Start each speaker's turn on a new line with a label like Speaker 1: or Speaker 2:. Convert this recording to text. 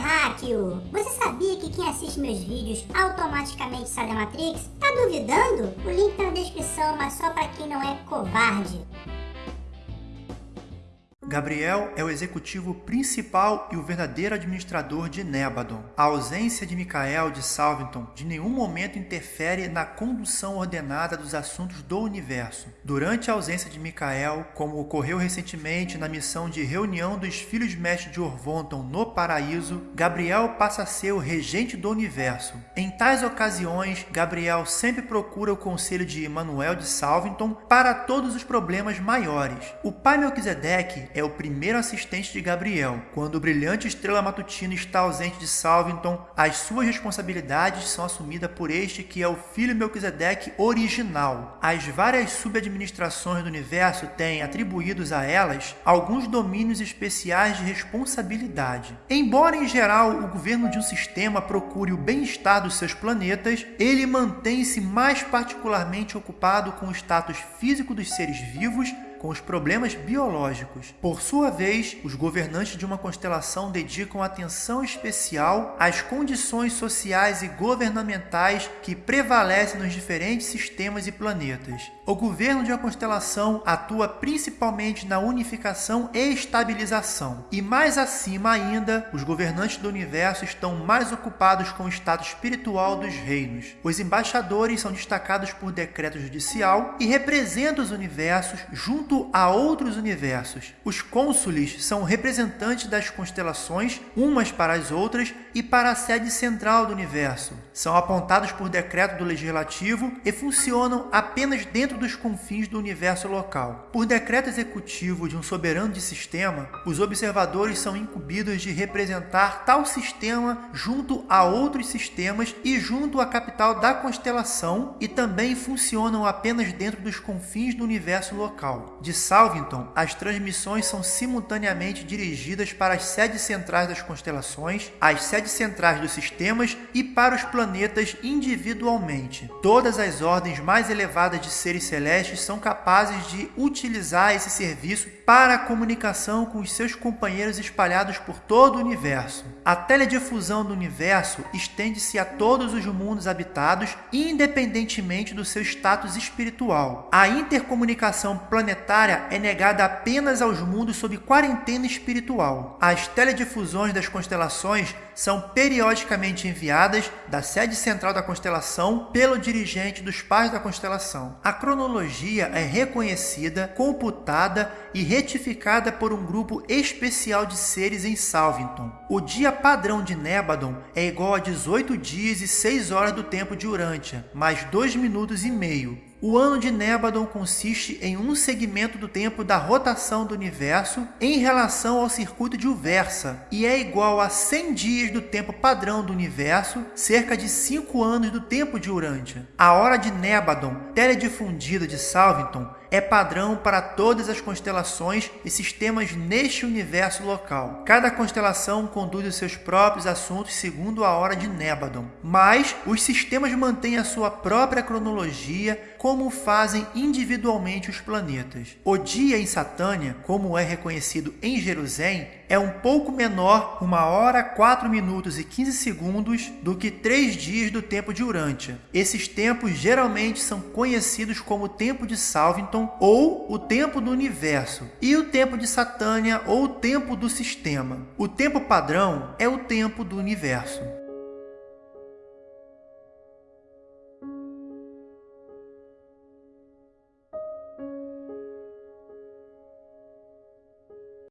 Speaker 1: terráqueo! Você sabia que quem assiste meus vídeos automaticamente sai da Matrix? Tá duvidando? O link tá na descrição, mas só para quem não é covarde.
Speaker 2: Gabriel é o executivo principal e o verdadeiro administrador de Nebadon. A ausência de Michael de Salvington de nenhum momento interfere na condução ordenada dos assuntos do universo. Durante a ausência de Michael, como ocorreu recentemente na missão de reunião dos filhos mestres de Orvonton no Paraíso, Gabriel passa a ser o regente do universo. Em tais ocasiões, Gabriel sempre procura o conselho de Emmanuel de Salvington para todos os problemas maiores. O pai Melquisedeque é é o primeiro assistente de Gabriel. Quando o brilhante estrela matutina está ausente de Salvington, as suas responsabilidades são assumidas por este que é o filho Melquisedeque original. As várias subadministrações do universo têm atribuídos a elas alguns domínios especiais de responsabilidade. Embora em geral o governo de um sistema procure o bem-estar dos seus planetas, ele mantém-se mais particularmente ocupado com o status físico dos seres vivos com os problemas biológicos. Por sua vez, os governantes de uma constelação dedicam atenção especial às condições sociais e governamentais que prevalecem nos diferentes sistemas e planetas. O governo de uma constelação atua principalmente na unificação e estabilização. E mais acima ainda, os governantes do universo estão mais ocupados com o estado espiritual dos reinos. Os embaixadores são destacados por decreto judicial e representam os universos junto junto a outros universos. Os cônsules são representantes das constelações, umas para as outras e para a sede central do universo. São apontados por decreto do legislativo e funcionam apenas dentro dos confins do universo local. Por decreto executivo de um soberano de sistema, os observadores são incumbidos de representar tal sistema junto a outros sistemas e junto à capital da constelação e também funcionam apenas dentro dos confins do universo local de Salvington, as transmissões são simultaneamente dirigidas para as sedes centrais das constelações, as sedes centrais dos sistemas e para os planetas individualmente. Todas as ordens mais elevadas de seres celestes são capazes de utilizar esse serviço para a comunicação com os seus companheiros espalhados por todo o universo. A teledifusão do universo estende-se a todos os mundos habitados, independentemente do seu status espiritual. A intercomunicação planetária planetária é negada apenas aos mundos sob quarentena espiritual. As teledifusões das constelações são periodicamente enviadas da sede central da constelação pelo dirigente dos pais da constelação. A cronologia é reconhecida, computada e retificada por um grupo especial de seres em Salvington. O dia padrão de Nebadon é igual a 18 dias e 6 horas do tempo de Urântia, mais 2 minutos e meio. O ano de Nebadon consiste em um segmento do tempo da rotação do universo em relação ao circuito de Uversa e é igual a 100 dias do tempo padrão do universo, cerca de 5 anos do tempo de Urântia. A hora de Nebadon, teledifundida de Salvington, é padrão para todas as constelações e sistemas neste universo local. Cada constelação conduz os seus próprios assuntos segundo a hora de Nebadon, mas os sistemas mantêm a sua própria cronologia, como fazem individualmente os planetas. O dia em Satânia, como é reconhecido em Jerusalém, é um pouco menor, 1 hora, 4 minutos e 15 segundos, do que 3 dias do tempo de Urântia. Esses tempos geralmente são conhecidos como tempo de Salvington ou o tempo do universo, e o tempo de Satânia ou o tempo do sistema. O tempo padrão é o tempo do universo.